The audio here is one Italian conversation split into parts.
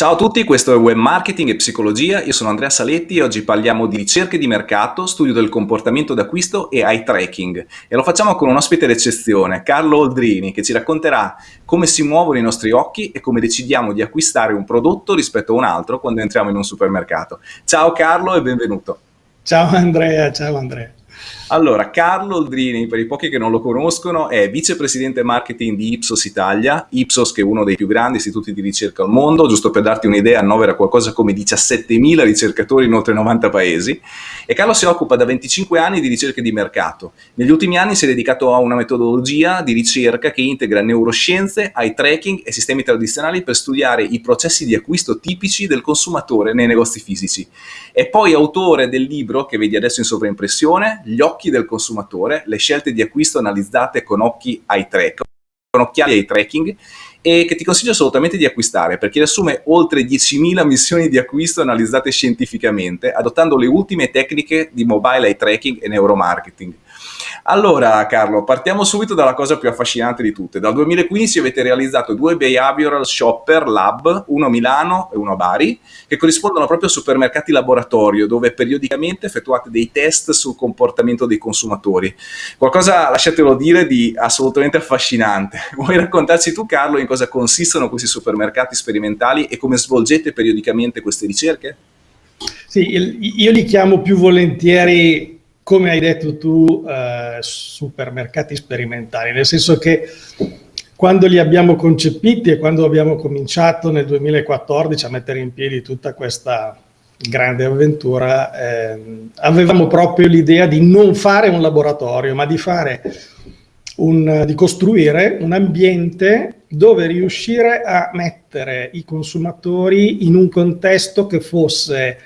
Ciao a tutti, questo è Web Marketing e Psicologia, io sono Andrea Saletti e oggi parliamo di ricerche di mercato, studio del comportamento d'acquisto e eye tracking e lo facciamo con un ospite d'eccezione, Carlo Oldrini, che ci racconterà come si muovono i nostri occhi e come decidiamo di acquistare un prodotto rispetto a un altro quando entriamo in un supermercato. Ciao Carlo e benvenuto. Ciao Andrea, ciao Andrea. Allora, Carlo Oldrini, per i pochi che non lo conoscono, è vicepresidente marketing di Ipsos Italia, Ipsos che è uno dei più grandi istituti di ricerca al mondo, giusto per darti un'idea, annovera qualcosa come 17.000 ricercatori in oltre 90 paesi, e Carlo si occupa da 25 anni di ricerche di mercato. Negli ultimi anni si è dedicato a una metodologia di ricerca che integra neuroscienze, eye tracking e sistemi tradizionali per studiare i processi di acquisto tipici del consumatore nei negozi fisici. È poi autore del libro che vedi adesso in sovraimpressione, Gli occhi del consumatore, le scelte di acquisto analizzate con occhi eye track, con occhiali eye tracking e che ti consiglio assolutamente di acquistare perché riassume oltre 10.000 missioni di acquisto analizzate scientificamente adottando le ultime tecniche di mobile eye tracking e neuromarketing. Allora Carlo, partiamo subito dalla cosa più affascinante di tutte. Dal 2015 avete realizzato due Behavioral Shopper Lab, uno a Milano e uno a Bari, che corrispondono proprio a supermercati laboratorio, dove periodicamente effettuate dei test sul comportamento dei consumatori. Qualcosa, lasciatelo dire, di assolutamente affascinante. Vuoi raccontarci tu Carlo in cosa consistono questi supermercati sperimentali e come svolgete periodicamente queste ricerche? Sì, io li chiamo più volentieri come hai detto tu, eh, supermercati sperimentali, nel senso che quando li abbiamo concepiti e quando abbiamo cominciato nel 2014 a mettere in piedi tutta questa grande avventura, eh, avevamo proprio l'idea di non fare un laboratorio, ma di, un, di costruire un ambiente dove riuscire a mettere i consumatori in un contesto che fosse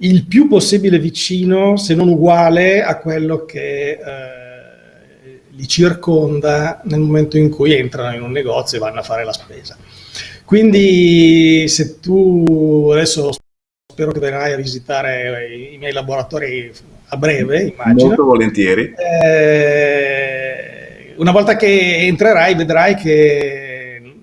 il più possibile vicino, se non uguale, a quello che eh, li circonda nel momento in cui entrano in un negozio e vanno a fare la spesa. Quindi se tu adesso spero che verrai a visitare i, miei laboratori a breve, immagino. Molto volentieri. Eh, una volta che entrerai vedrai che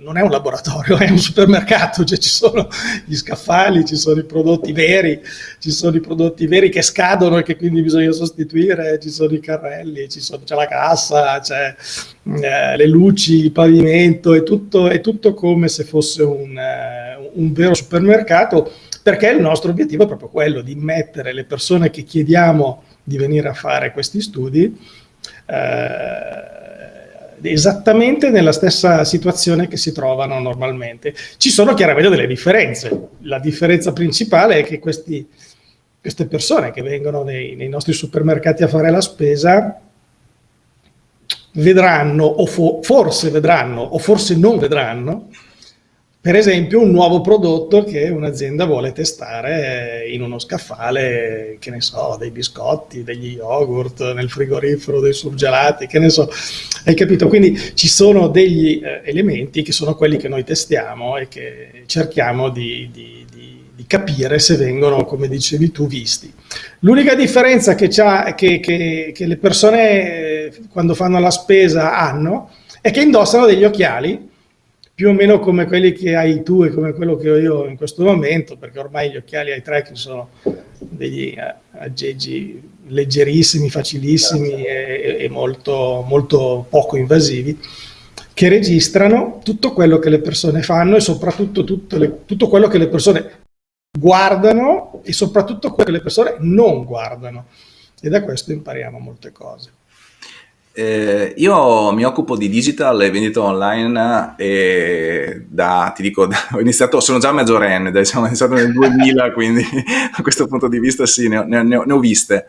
non è un laboratorio, è un supermercato, cioè ci sono gli scaffali, ci sono i prodotti veri, ci sono i prodotti veri che scadono e che quindi bisogna sostituire, ci sono i carrelli, c'è la cassa, c'è eh, le luci, il pavimento, è tutto, è tutto come se fosse un, eh, un vero supermercato, perché il nostro obiettivo è proprio quello di mettere le persone che chiediamo di venire a fare questi studi eh, esattamente nella stessa situazione che si trovano normalmente. Ci sono chiaramente delle differenze. La differenza principale è che questi, queste persone che vengono nei, nei, nostri supermercati a fare la spesa vedranno, o fo forse vedranno, o forse non vedranno, per esempio un nuovo prodotto che un'azienda vuole testare in uno scaffale, che ne so, dei biscotti, degli yogurt, nel frigorifero, dei surgelati, che ne so, hai capito? Quindi ci sono degli eh, elementi che sono quelli che noi testiamo e che cerchiamo di, di, di, di capire se vengono, come dicevi tu, visti. L'unica differenza che, che, che, che le persone eh, quando fanno la spesa hanno è che indossano degli occhiali più o meno come quelli che hai tu e come quello che ho io in questo momento, perché ormai gli occhiali ai tracking sono degli eh, aggeggi leggerissimi, facilissimi e, e molto, molto poco invasivi, che registrano tutto quello che le persone fanno e soprattutto le, tutto quello che le persone guardano e soprattutto quello che le persone non guardano. E da questo impariamo molte cose. Eh, io mi occupo di digital e vendita online e da, ti dico, da, ho iniziato, sono già maggiorenne, diciamo, ho iniziato nel 2000, quindi da questo punto di vista sì, ne ho, ne ho, ne ho viste.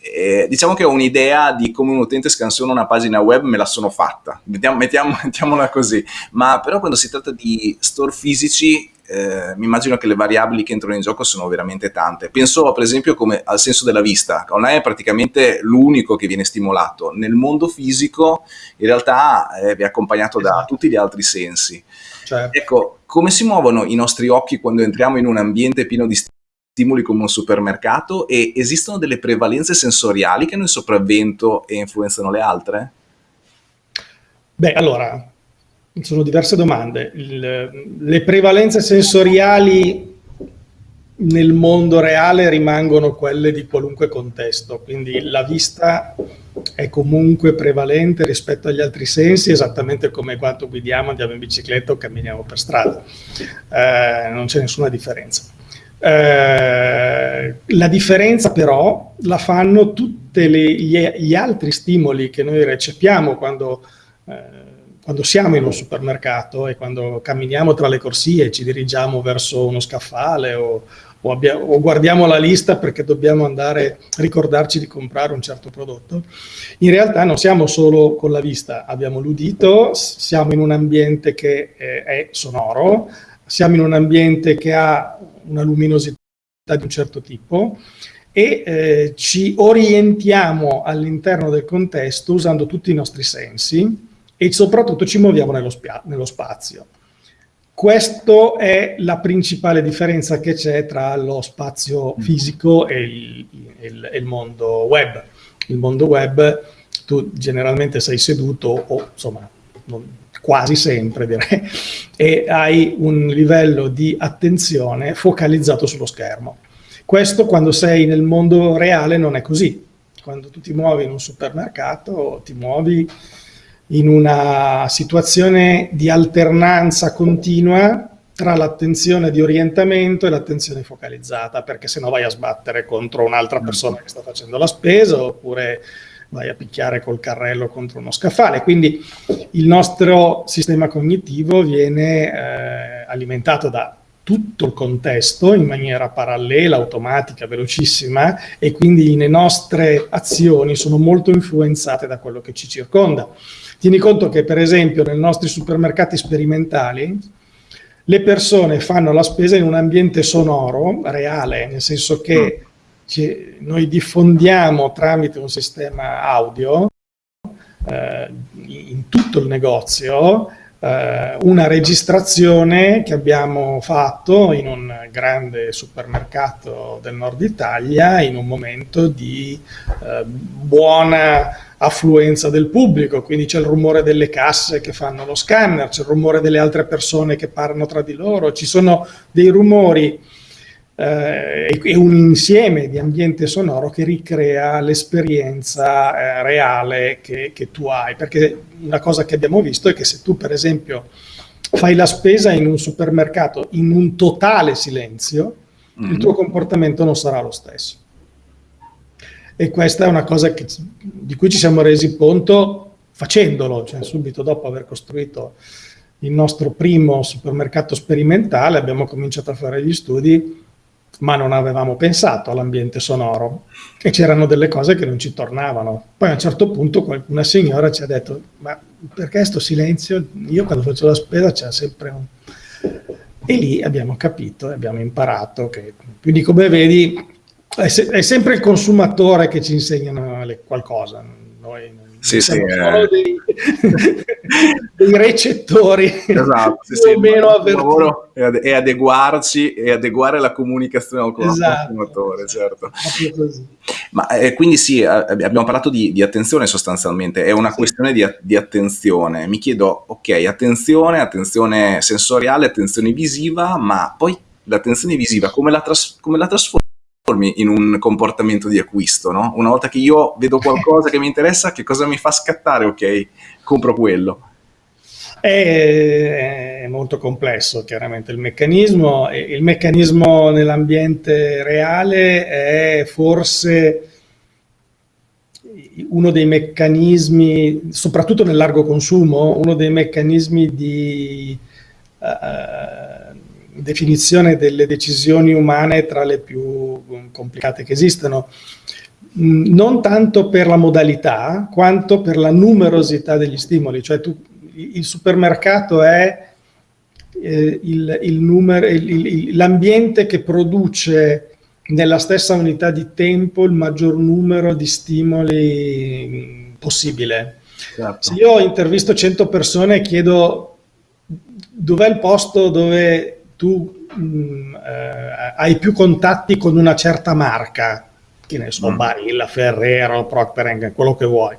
E diciamo che ho un'idea di come un utente scansiona una pagina web, me la sono fatta, mettiamo, mettiamo, mettiamola così, ma però quando si tratta di store fisici eh, mi immagino che le variabili che entrano in gioco sono veramente tante. Penso per esempio come al senso della vista, online è praticamente l'unico che viene stimolato, nel mondo fisico in realtà eh, è accompagnato esatto. da tutti gli altri sensi. Certo. Ecco, come si muovono i nostri occhi quando entriamo in un ambiente pieno di stimoli come un supermercato e esistono delle prevalenze sensoriali che hanno il sopravvento e influenzano le altre? Beh, allora, sono diverse domande. Il, le prevalenze sensoriali nel mondo reale rimangono quelle di qualunque contesto, quindi la vista è comunque prevalente rispetto agli altri sensi, esattamente come quando guidiamo, andiamo in bicicletta o camminiamo per strada. Eh, non c'è nessuna differenza. Eh, la differenza però la fanno tutti gli, gli, altri stimoli che noi recepiamo quando, eh, quando siamo in un supermercato e quando camminiamo tra le corsie e ci dirigiamo verso uno scaffale o, o, abbiamo, o, guardiamo la lista perché dobbiamo andare a ricordarci di comprare un certo prodotto, in realtà non siamo solo con la vista, abbiamo l'udito, siamo in un ambiente che è, è sonoro, siamo in un ambiente che ha una luminosità di un certo tipo e eh, ci orientiamo all'interno del contesto usando tutti i nostri sensi e soprattutto ci muoviamo nello, nello spazio. Questa è la principale differenza che c'è tra lo spazio mm. fisico e il, il, il, mondo web. Il mondo web, tu generalmente sei seduto o insomma non, quasi sempre direi, e hai un livello di attenzione focalizzato sullo schermo. Questo quando sei nel mondo reale non è così. Quando tu ti muovi in un supermercato ti muovi in una situazione di alternanza continua tra l'attenzione di orientamento e l'attenzione focalizzata, perché se no vai a sbattere contro un'altra persona che sta facendo la spesa, oppure vai a picchiare col carrello contro uno scaffale. Quindi il nostro sistema cognitivo viene eh, alimentato da tutto il contesto in maniera parallela, automatica, velocissima e quindi le nostre azioni sono molto influenzate da quello che ci circonda. Tieni conto che per esempio nei nostri supermercati sperimentali le persone fanno la spesa in un ambiente sonoro, reale, nel senso che mm. noi diffondiamo tramite un sistema audio eh, in tutto il negozio eh, una registrazione che abbiamo fatto in un grande supermercato del nord Italia in un momento di eh, buona affluenza del pubblico, quindi c'è il rumore delle casse che fanno lo scanner, c'è il rumore delle altre persone che parlano tra di loro, ci sono dei rumori eh, e un insieme di ambiente sonoro che ricrea l'esperienza eh, reale che, che tu hai, perché una cosa che abbiamo visto è che se tu per esempio fai la spesa in un supermercato in un totale silenzio, mm -hmm. il tuo comportamento non sarà lo stesso e questa è una cosa che, di cui ci siamo resi conto facendolo, cioè subito dopo aver costruito il nostro primo supermercato sperimentale abbiamo cominciato a fare gli studi ma non avevamo pensato all'ambiente sonoro e c'erano delle cose che non ci tornavano. Poi a un certo punto una signora ci ha detto ma perché sto silenzio? Io quando faccio la spesa c'è sempre un... E lì abbiamo capito e abbiamo imparato che, quindi come vedi è, se è, sempre il consumatore che ci insegna qualcosa. Noi sì, sì, solo eh. dei, dei, recettori esatto, sì, più o meno avvertiti. È adeguarci e adeguare la comunicazione con esatto, il consumatore, certo. Ma eh, quindi sì, abbiamo parlato di, di, attenzione sostanzialmente, è una sì. questione di, di, attenzione. Mi chiedo, ok, attenzione, attenzione sensoriale, attenzione visiva, ma poi l'attenzione visiva come la, tras come la trasforma? In un comportamento di acquisto, no? Una volta che io vedo qualcosa che mi interessa, che cosa mi fa scattare? Ok, compro quello. È molto complesso chiaramente il meccanismo, il meccanismo nell'ambiente reale è forse uno dei meccanismi, soprattutto nel largo consumo, uno dei meccanismi di uh, definizione delle decisioni umane tra le più complicate che esistono, mm, non tanto per la modalità quanto per la numerosità degli stimoli, cioè tu, il supermercato è eh, l'ambiente che produce nella stessa unità di tempo il maggior numero di stimoli mm, possibile. Certo. Se io intervisto 100 persone e chiedo dov'è il posto dove tu mh, mm, eh, hai più contatti con una certa marca, che ne so, mm. Barilla, Ferrero, Procter quello che vuoi.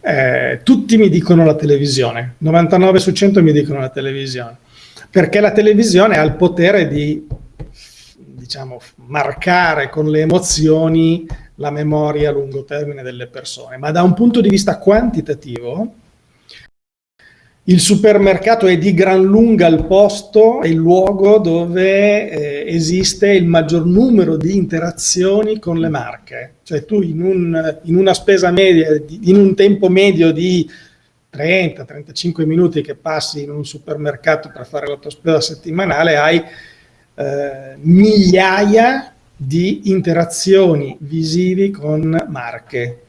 Eh, tutti mi dicono la televisione, 99 su 100 mi dicono la televisione, perché la televisione ha il potere di diciamo, marcare con le emozioni la memoria a lungo termine delle persone, ma da un punto di vista quantitativo il supermercato è di gran lunga il posto e il luogo dove eh, esiste il maggior numero di interazioni con le marche. Cioè tu in, un, in una spesa media, in un tempo medio di 30-35 minuti che passi in un supermercato per fare la tua spesa settimanale, hai eh, migliaia di interazioni visivi con marche,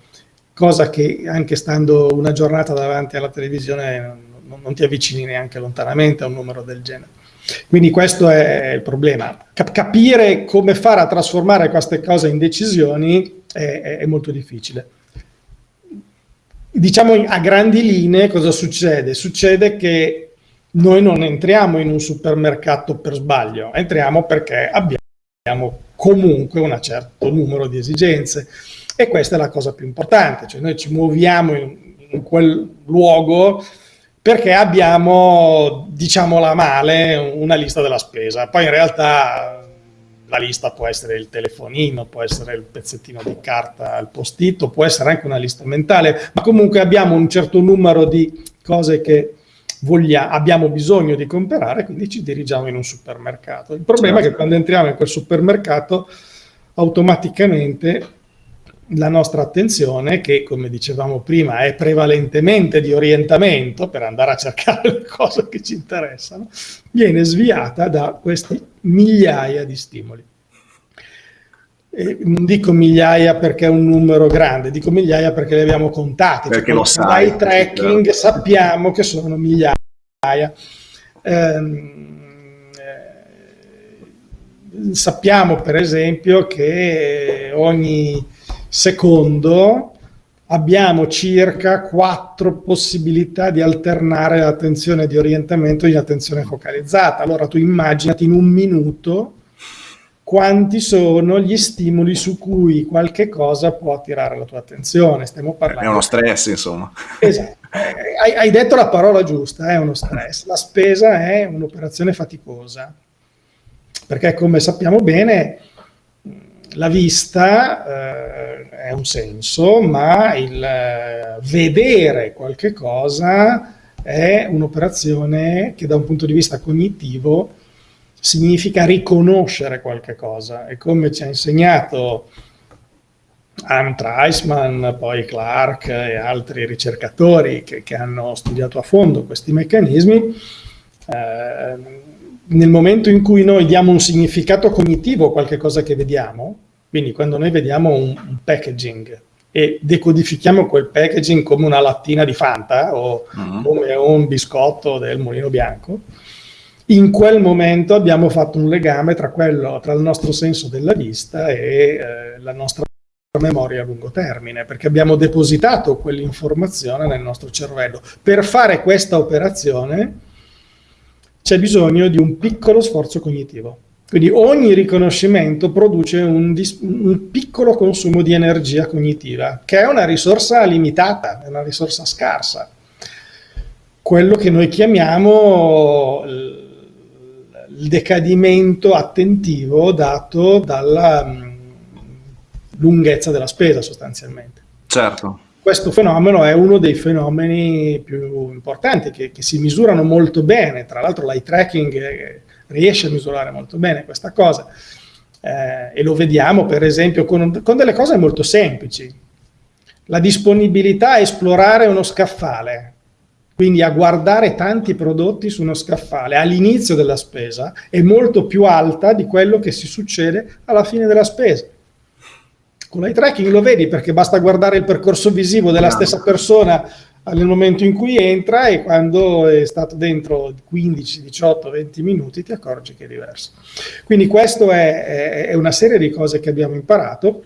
cosa che anche stando una giornata davanti alla televisione non, ti avvicini neanche lontanamente a un numero del genere. Quindi questo è il problema. Cap capire come fare a trasformare queste cose in decisioni è, è, è molto difficile. Diciamo a grandi linee cosa succede? Succede che noi non entriamo in un supermercato per sbaglio, entriamo perché abbiamo comunque un certo numero di esigenze e questa è la cosa più importante, cioè noi ci muoviamo in, in quel luogo perché abbiamo, diciamola male, una lista della spesa. Poi in realtà la lista può essere il telefonino, può essere il pezzettino di carta al postito, può essere anche una lista mentale, ma comunque abbiamo un certo numero di cose che voglia, abbiamo bisogno di comprare, quindi ci dirigiamo in un supermercato. Il problema certo. è che quando entriamo in quel supermercato automaticamente la nostra attenzione, che come dicevamo prima è prevalentemente di orientamento per andare a cercare le cose che ci interessano, viene sviata da questi migliaia di stimoli. E non dico migliaia perché è un numero grande, dico migliaia perché li abbiamo contati. Perché lo sai. Dai tracking sappiamo che sono migliaia. Ehm, eh, sappiamo per esempio che ogni Secondo, abbiamo circa quattro possibilità di alternare l'attenzione di orientamento in attenzione focalizzata. Allora tu immaginati in un minuto quanti sono gli stimoli su cui qualche cosa può attirare la tua attenzione. Stiamo parlando. È uno stress, insomma. Esatto. Hai, hai detto la parola giusta, è uno stress. La spesa è un'operazione faticosa, perché come sappiamo bene la vista eh, è un senso, ma il eh, vedere qualche cosa è un'operazione che da un punto di vista cognitivo significa riconoscere qualche cosa. E come ci ha insegnato Anne Treisman, poi Clark e altri ricercatori che, che hanno studiato a fondo questi meccanismi, eh, nel momento in cui noi diamo un significato cognitivo a qualche cosa che vediamo, quindi quando noi vediamo un, un packaging e decodifichiamo quel packaging come una lattina di Fanta o uh mm-hmm. -huh. come un biscotto del mulino bianco, in quel momento abbiamo fatto un legame tra, quello, tra il nostro senso della vista e eh, la nostra memoria a lungo termine, perché abbiamo depositato quell'informazione nel nostro cervello. Per fare questa operazione c'è bisogno di un piccolo sforzo cognitivo. Quindi ogni riconoscimento produce un, un, piccolo consumo di energia cognitiva, che è una risorsa limitata, è una risorsa scarsa. Quello che noi chiamiamo il decadimento attentivo dato dalla mm, lunghezza della spesa sostanzialmente. Certo. Questo fenomeno è uno dei fenomeni più importanti che, che si misurano molto bene, tra l'altro l'eye tracking è, riesce a misurare molto bene questa cosa. Eh, e lo vediamo per esempio con, con, delle cose molto semplici. La disponibilità a esplorare uno scaffale, quindi a guardare tanti prodotti su uno scaffale all'inizio della spesa, è molto più alta di quello che si succede alla fine della spesa. Con l'eye tracking lo vedi perché basta guardare il percorso visivo della stessa persona nel momento in cui entra e quando è stato dentro 15, 18, 20 minuti ti accorgi che è diverso. Quindi questa è, è, una serie di cose che abbiamo imparato.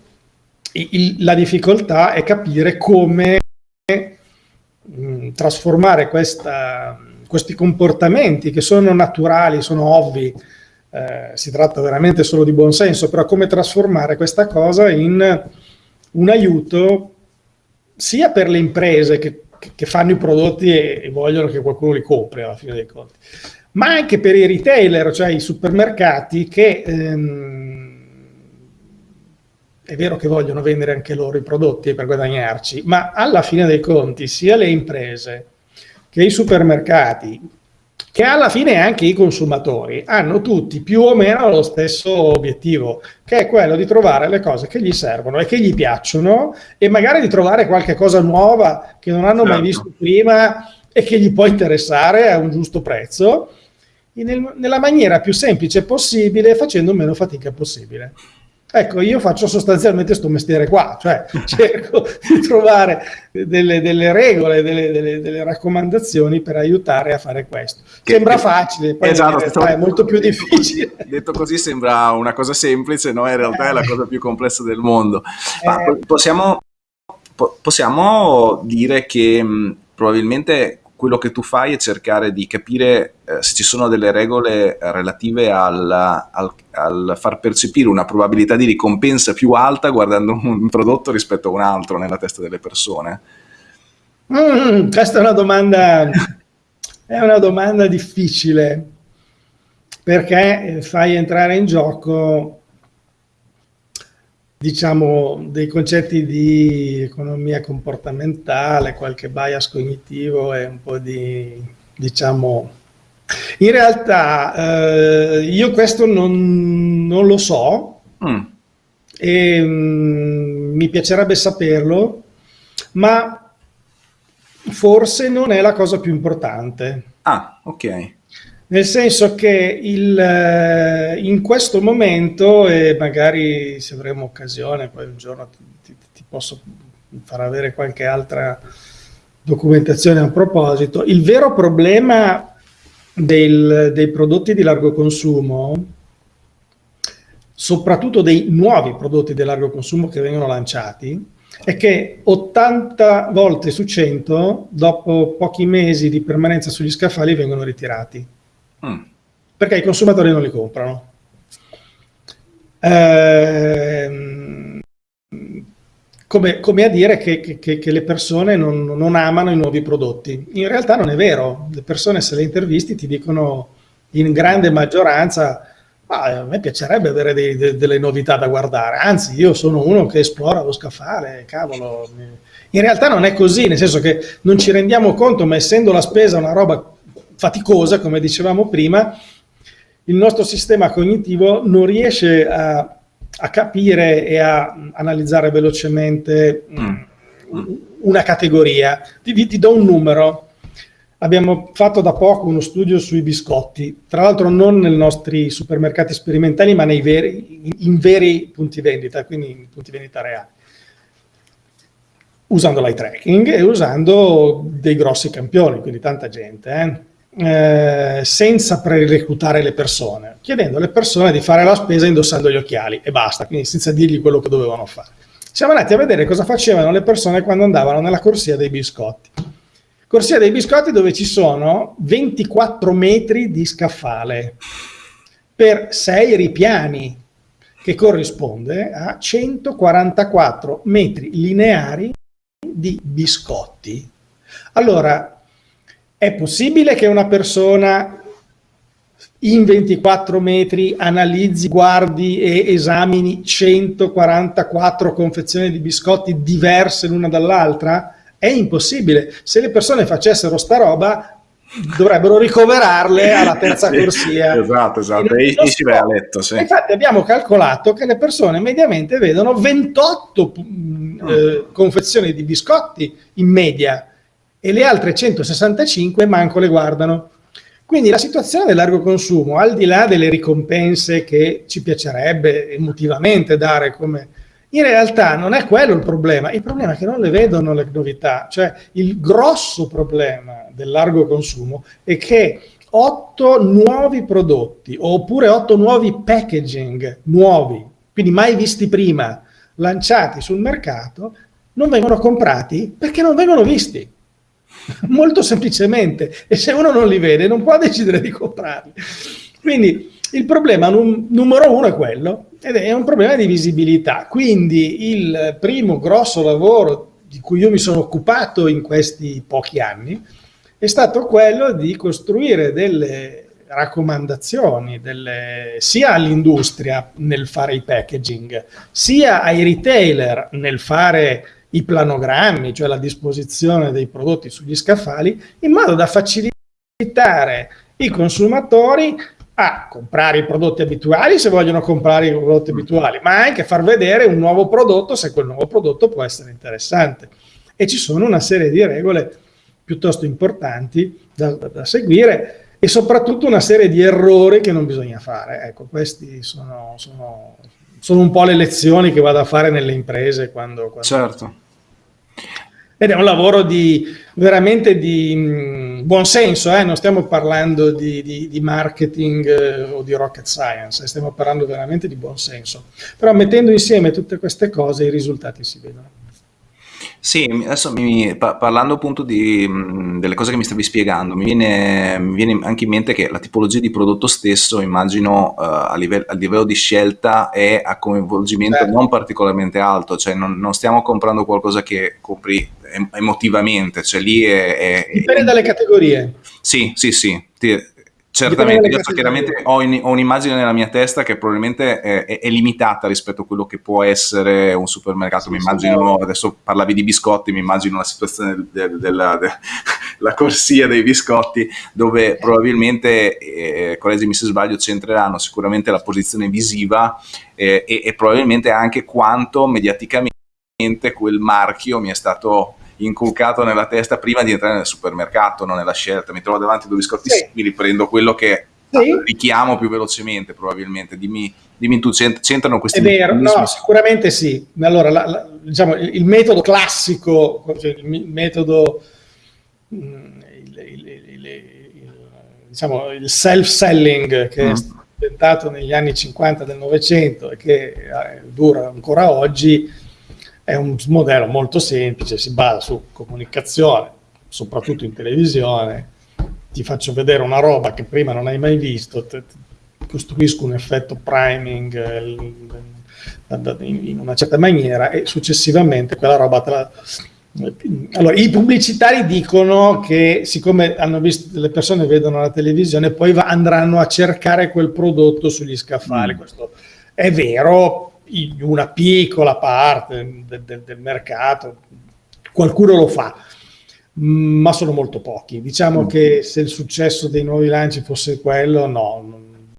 Il, la difficoltà è capire come mh, mm, trasformare questa, questi comportamenti che sono naturali, sono ovvi, eh, si tratta veramente solo di buon senso, però come trasformare questa cosa in un aiuto sia per le imprese che, che fanno i prodotti e, e, vogliono che qualcuno li compri alla fine dei conti, ma anche per i retailer, cioè i supermercati che ehm, è vero che vogliono vendere anche loro i prodotti per guadagnarci, ma alla fine dei conti sia le imprese che i supermercati, che alla fine anche i consumatori, hanno tutti più o meno lo stesso obiettivo, che è quello di trovare le cose che gli servono e che gli piacciono e magari di trovare qualche cosa nuova che non hanno certo. mai visto prima e che gli può interessare a un giusto prezzo, nel, nella maniera più semplice possibile, facendo meno fatica possibile. Ecco, io faccio sostanzialmente questo mestiere qua, cioè cerco di trovare delle, delle regole, delle, delle, delle, raccomandazioni per aiutare a fare questo. Sembra facile, poi esatto, è molto più difficile. Detto così sembra una cosa semplice, no? In realtà eh. è la cosa più complessa del mondo. Ma eh. possiamo, possiamo dire che probabilmente quello che tu fai è cercare di capire eh, se ci sono delle regole relative al, al, al, far percepire una probabilità di ricompensa più alta guardando un prodotto rispetto a un altro nella testa delle persone? Mm, questa è una domanda, è una domanda difficile perché fai entrare in gioco diciamo, dei concetti di economia comportamentale, qualche bias cognitivo e un po' di, diciamo... In realtà eh, io questo non, non lo so mm. e mm, mi piacerebbe saperlo, ma forse non è la cosa più importante. Ah, ok nel senso che il, eh, in questo momento, e magari se avremo occasione, poi un giorno ti, ti, posso far avere qualche altra documentazione a proposito, il vero problema del, dei prodotti di largo consumo, soprattutto dei nuovi prodotti di largo consumo che vengono lanciati, è che 80 volte su 100, dopo pochi mesi di permanenza sugli scaffali, vengono ritirati. Mm. Perché i consumatori non li comprano. Eh, come, come, a dire che, che, che le persone non, non, amano i nuovi prodotti. In realtà non è vero. Le persone, se le intervisti, ti dicono in grande maggioranza a me piacerebbe avere dei, de, delle novità da guardare, anzi io sono uno che esplora lo scaffale, cavolo. In realtà non è così, nel senso che non ci rendiamo conto, ma essendo la spesa una roba faticosa, come dicevamo prima, il nostro sistema cognitivo non riesce a, a capire e a analizzare velocemente mm. una categoria. Ti, ti do un numero. Abbiamo fatto da poco uno studio sui biscotti, tra l'altro non nei nostri supermercati sperimentali, ma veri, in veri punti vendita, quindi in punti vendita reali usando l'eye tracking e usando dei grossi campioni, quindi tanta gente. Eh? Eh, senza pre-reclutare le persone, chiedendo alle persone di fare la spesa indossando gli occhiali e basta, quindi senza dirgli quello che dovevano fare. Siamo andati a vedere cosa facevano le persone quando andavano nella corsia dei biscotti. Corsia dei biscotti dove ci sono 24 metri di scaffale per 6 ripiani, che corrisponde a 144 metri lineari di biscotti. Allora, è possibile che una persona in 24 metri analizzi, guardi e esamini 144 confezioni di biscotti diverse l'una dall'altra? È impossibile. Se le persone facessero sta roba, dovrebbero ricoverarle alla terza sì, corsia. Esatto, esatto, e, e si va a letto. Sì. Infatti abbiamo calcolato che le persone mediamente vedono 28 mm. eh, confezioni di biscotti in media e le altre 165 manco le guardano. Quindi la situazione del largo consumo, al di là delle ricompense che ci piacerebbe emotivamente dare come... In realtà non è quello il problema, il problema è che non le vedono le novità, cioè il grosso problema del largo consumo è che otto nuovi prodotti oppure otto nuovi packaging nuovi, quindi mai visti prima, lanciati sul mercato, non vengono comprati perché non vengono visti. Molto semplicemente, e se uno non li vede non può decidere di comprarli. Quindi il problema num numero uno è quello, ed è un problema di visibilità. Quindi il primo grosso lavoro di cui io mi sono occupato in questi pochi anni è stato quello di costruire delle raccomandazioni delle, sia all'industria nel fare i packaging, sia ai retailer nel fare i planogrammi, cioè la disposizione dei prodotti sugli scaffali, in modo da facilitare i consumatori a comprare i prodotti abituali se vogliono comprare i prodotti abituali, ma anche far vedere un nuovo prodotto se quel nuovo prodotto può essere interessante. E ci sono una serie di regole piuttosto importanti da, da, seguire e soprattutto una serie di errori che non bisogna fare. Ecco, questi sono, sono, sono un po' le lezioni che vado a fare nelle imprese quando... quando... Certo. Ed è un lavoro di, veramente di mh, mm, buon senso, eh? non stiamo parlando di, di, di marketing eh, o di rocket science, stiamo parlando veramente di buon senso. Però mettendo insieme tutte queste cose i risultati si vedono. Sì, adesso mi, parlando appunto di, delle cose che mi stavi spiegando, mi viene, mi viene, anche in mente che la tipologia di prodotto stesso, immagino uh, a, livello, a, livello, di scelta è a coinvolgimento certo. non particolarmente alto, cioè non, non, stiamo comprando qualcosa che compri emotivamente, cioè lì è... è Dipende dalle categorie. Sì, sì, sì. Ti, Certamente, io chiaramente ho, in, ho, un'immagine nella mia testa che probabilmente è, è, è, limitata rispetto a quello che può essere un supermercato. Sì, mi immagino, sì, adesso parlavi di biscotti, mi immagino la situazione del, della de, de, corsia dei biscotti dove probabilmente, eh, correggimi se sbaglio, centreranno sicuramente la posizione visiva eh, e, e probabilmente anche quanto mediaticamente quel marchio mi è stato inculcato nella testa prima di entrare nel supermercato, non nella scelta. Mi trovo davanti a due biscotti sì. simili, prendo quello che sì. richiamo più velocemente probabilmente. Dimmi, dimmi tu, c'entrano questi... È vero, no, sicuramente sì. Allora, la, la, diciamo, il, il, metodo classico, cioè il metodo... Mm, il, il, diciamo, il self-selling che mm. è diventato negli anni 50 del Novecento e che eh, dura ancora oggi, è un modello molto semplice, si basa su comunicazione, soprattutto in televisione, ti faccio vedere una roba che prima non hai mai visto, te, te costruisco un effetto priming eh, in una certa maniera e successivamente quella roba te la... Allora, i pubblicitari dicono che siccome hanno visto, le persone vedono la televisione, poi va, andranno a cercare quel prodotto sugli scaffali. Mm. Questo è vero, una piccola parte del, del, del mercato, qualcuno lo fa, ma sono molto pochi. Diciamo mm. che se il successo dei nuovi lanci fosse quello, no, non,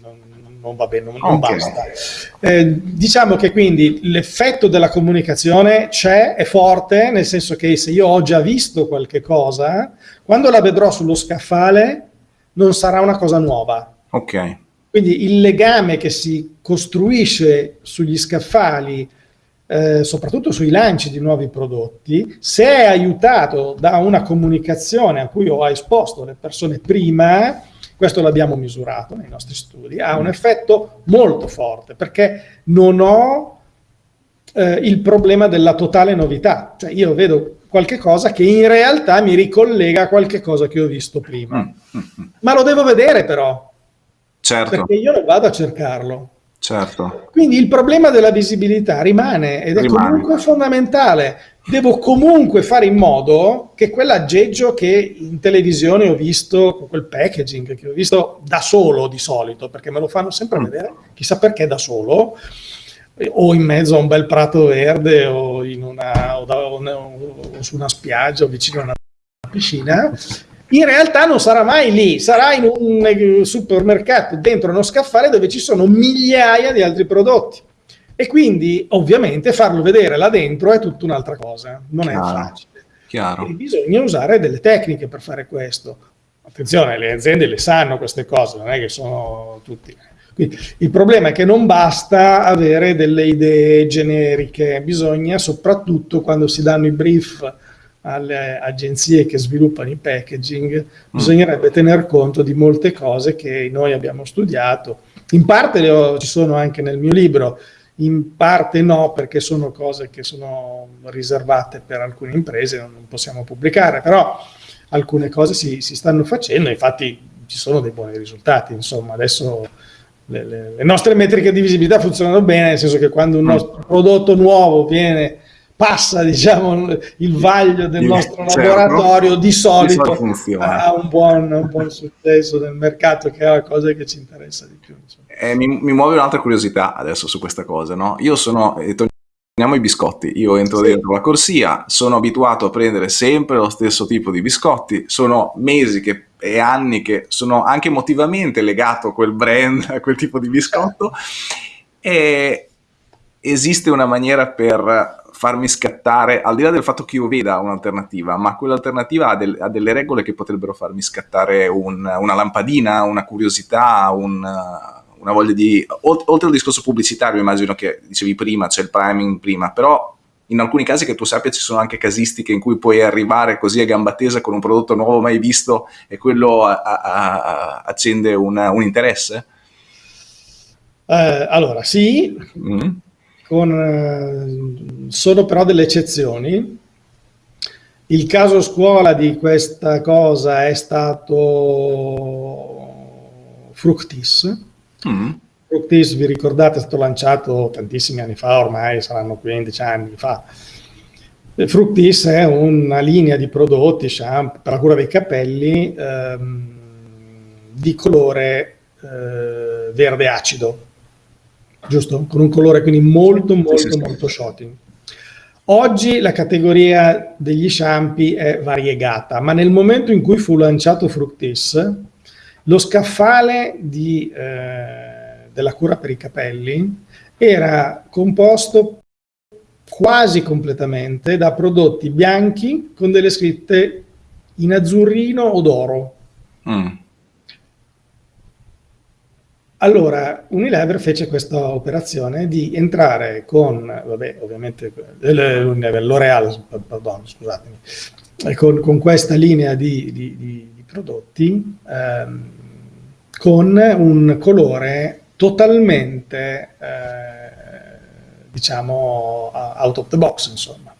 non, non va bene, non, okay. non basta. Eh, diciamo che quindi l'effetto della comunicazione c'è, è forte, nel senso che se io ho già visto qualche cosa, quando la vedrò sullo scaffale non sarà una cosa nuova. Ok. Quindi il legame che si costruisce sugli scaffali, eh, soprattutto sui lanci di nuovi prodotti, se è aiutato da una comunicazione a cui ho esposto le persone prima, questo l'abbiamo misurato nei nostri studi, ha un effetto molto forte perché non ho eh, il problema della totale novità, cioè io vedo qualche cosa che in realtà mi ricollega a qualche cosa che ho visto prima, mm, mm, mm. ma lo devo vedere però, Certo. Perché io non vado a cercarlo. Certo. Quindi il problema della visibilità rimane ed è rimane. comunque fondamentale. Devo comunque fare in modo che quell'aggeggio che in televisione ho visto, quel packaging che ho visto da solo di solito, perché me lo fanno sempre mm. vedere, chissà perché da solo, o in mezzo a un bel prato verde o, una, o, da, o, o su una spiaggia o vicino a una piscina, in realtà non sarà mai lì, sarà in un supermercato dentro uno scaffale dove ci sono migliaia di altri prodotti. E quindi ovviamente farlo vedere là dentro è tutta un'altra cosa, non Chiaro. è facile. Chiaro. E bisogna usare delle tecniche per fare questo. Attenzione, le aziende le sanno queste cose, non è che sono tutti... Quindi, il problema è che non basta avere delle idee generiche, bisogna soprattutto quando si danno i brief alle agenzie che sviluppano i packaging, bisognerebbe tener conto di molte cose che noi abbiamo studiato. In parte ho, ci sono anche nel mio libro, in parte no, perché sono cose che sono riservate per alcune imprese, non possiamo pubblicare, però alcune cose si, si stanno facendo, infatti ci sono dei buoni risultati, insomma, adesso le, le, le nostre metriche di visibilità funzionano bene, nel senso che quando un mm. nostro prodotto nuovo viene passa diciamo, il vaglio del nostro certo. laboratorio, di solito, di solito ha un buon, un buon, successo nel mercato, che è la cosa che ci interessa di più. Eh, mi, mi, muove un'altra curiosità adesso su questa cosa. No? Io sono, eh, torniamo ai biscotti, io entro sì. dentro la corsia, sono abituato a prendere sempre lo stesso tipo di biscotti, sono mesi che, e anni che sono anche emotivamente legato a quel brand, a quel tipo di biscotto, e esiste una maniera per farmi scattare, al di là del fatto che io veda un'alternativa, ma quell'alternativa ha, del, ha, delle regole che potrebbero farmi scattare un, una lampadina, una curiosità, un, una voglia di... Oltre al discorso pubblicitario, immagino che dicevi prima, c'è il priming prima, però in alcuni casi che tu sappia ci sono anche casistiche in cui puoi arrivare così a gamba tesa con un prodotto nuovo mai visto e quello a, a, a, accende un, un interesse? Eh, allora, sì, mm con, eh, sono però delle eccezioni. Il caso scuola di questa cosa è stato Fructis. Mm. Fructis, vi ricordate, è stato lanciato tantissimi anni fa, ormai saranno 15 anni fa. Fructis è una linea di prodotti shampoo per la cura dei capelli ehm, di colore eh, verde acido giusto? Con un colore quindi molto, molto, sì, sì, molto shocking. Oggi la categoria degli shampoo è variegata, ma nel momento in cui fu lanciato Fructis, lo scaffale di, eh, della cura per i capelli era composto quasi completamente da prodotti bianchi con delle scritte in azzurrino o d'oro. Mm. Allora, Unilever fece questa operazione di entrare con, vabbè, ovviamente, L'Oreal, pardon, scusatemi, con, con, questa linea di, di, di, di prodotti ehm, con un colore totalmente, eh, diciamo, out of the box, insomma.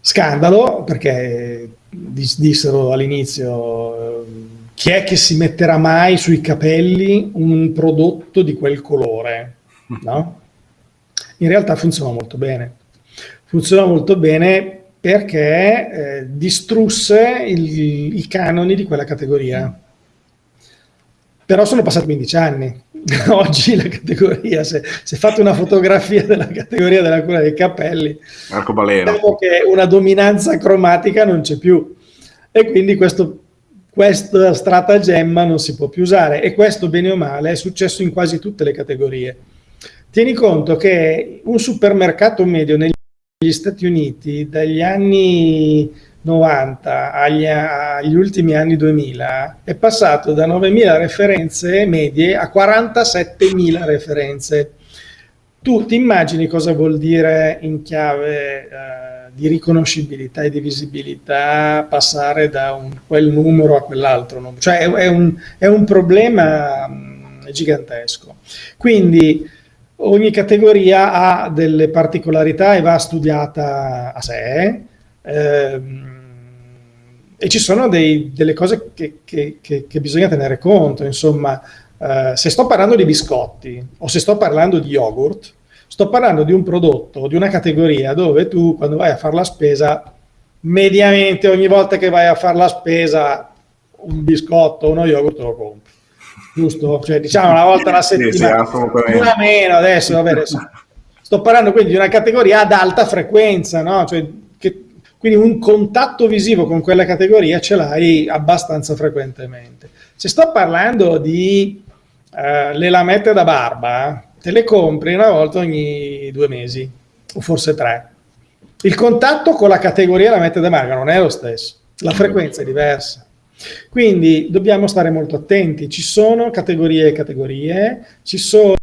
Scandalo, perché dissero all'inizio chi è che si metterà mai sui capelli un prodotto di quel colore? No? In realtà funziona molto bene. Funziona molto bene perché eh, distrusse il, i canoni di quella categoria. Però sono passati 15 anni. Oggi la categoria, se, se fate una fotografia della categoria della cura dei capelli, Marco diciamo che una dominanza cromatica non c'è più. E quindi questo questa stratagemma non si può più usare e questo bene o male è successo in quasi tutte le categorie. Tieni conto che un supermercato medio negli Stati Uniti dagli anni 90 agli, agli ultimi anni 2000 è passato da 9.000 referenze medie a 47.000 referenze. Tu ti immagini cosa vuol dire in chiave eh, di riconoscibilità e di visibilità passare da un, quel numero a quell'altro. Cioè è, è, un, è un problema mh, gigantesco. Quindi ogni categoria ha delle particolarità e va studiata a sé. Ehm, e ci sono dei, delle cose che, che, che, che, bisogna tenere conto, insomma, eh, se sto parlando di biscotti o se sto parlando di yogurt, Sto parlando di un prodotto, di una categoria dove tu quando vai a fare la spesa, mediamente ogni volta che vai a fare la spesa un biscotto, uno yogurt lo compri. Giusto? Cioè diciamo una volta alla settimana. Sì, sì, una meno adesso, vabbè, adesso. Sto parlando quindi di una categoria ad alta frequenza, no? Cioè, che, quindi un contatto visivo con quella categoria ce l'hai abbastanza frequentemente. Se sto parlando di eh, le lamette da barba, te le compri una volta ogni due mesi, o forse tre. Il contatto con la categoria la mette da marca non è lo stesso, la frequenza è diversa. Quindi dobbiamo stare molto attenti, ci sono categorie e categorie, ci sono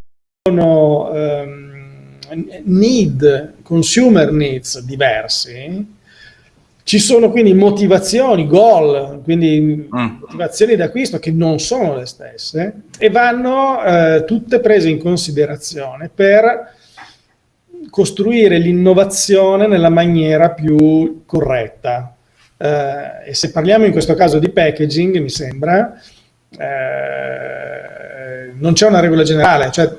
um, need, consumer needs diversi, ci sono quindi motivazioni, goal, quindi mm. motivazioni d'acquisto che non sono le stesse e vanno eh, tutte prese in considerazione per costruire l'innovazione nella maniera più corretta. Eh, e se parliamo in questo caso di packaging, mi sembra, eh, non c'è una regola generale, cioè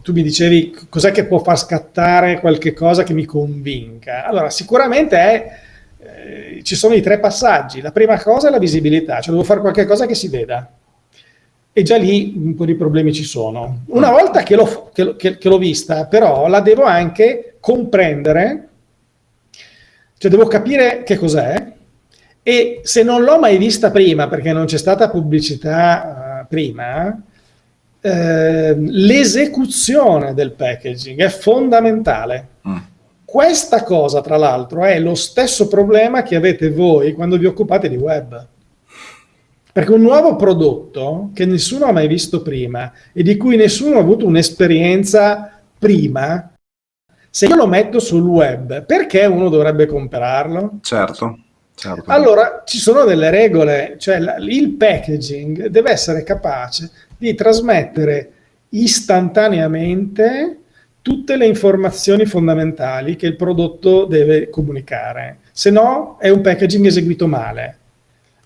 tu mi dicevi cos'è che può far scattare qualche cosa che mi convinca. Allora, sicuramente è, eh, ci sono i tre passaggi. La prima cosa è la visibilità, cioè devo fare qualche cosa che si veda. E già lì un po' di problemi ci sono. Una volta che l'ho, che, l'ho vista, però, la devo anche comprendere, cioè devo capire che cos'è, e se non l'ho mai vista prima, perché non c'è stata pubblicità uh, prima, Ehm, l'esecuzione del packaging è fondamentale. Questa cosa, tra l'altro, è lo stesso problema che avete voi quando vi occupate di web. Perché un nuovo prodotto che nessuno ha mai visto prima e di cui nessuno ha avuto un'esperienza prima, se io lo metto sul web, perché uno dovrebbe comprarlo? Certo. Certo. Allora ci sono delle regole, cioè il packaging deve essere capace di trasmettere istantaneamente tutte le informazioni fondamentali che il prodotto deve comunicare, se no è un packaging eseguito male.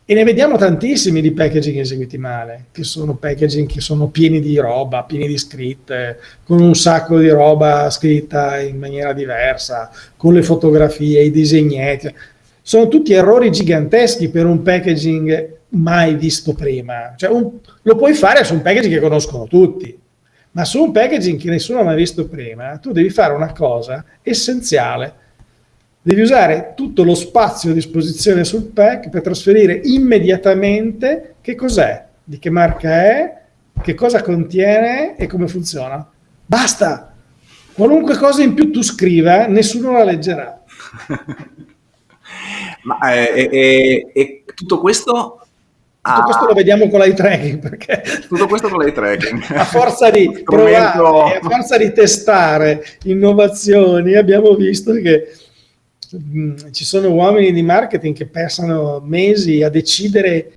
E ne vediamo tantissimi di packaging eseguiti male, che sono packaging che sono pieni di roba, pieni di scritte, con un sacco di roba scritta in maniera diversa, con le fotografie, i disegnetti. Sono tutti errori giganteschi per un packaging mai visto prima. Cioè un, lo puoi fare su un packaging che conoscono tutti, ma su un packaging che nessuno ha mai visto prima, tu devi fare una cosa essenziale. Devi usare tutto lo spazio a disposizione sul pack per trasferire immediatamente che cos'è, di che marca è, che cosa contiene e come funziona. Basta! Qualunque cosa in più tu scriva, nessuno la leggerà. Ma, eh, e, e, tutto questo tutto questo lo vediamo con l'eye tracking perché tutto questo con l'eye tracking. A forza di provare a forza di testare innovazioni abbiamo visto che mh, mm, ci sono uomini di marketing che passano mesi a decidere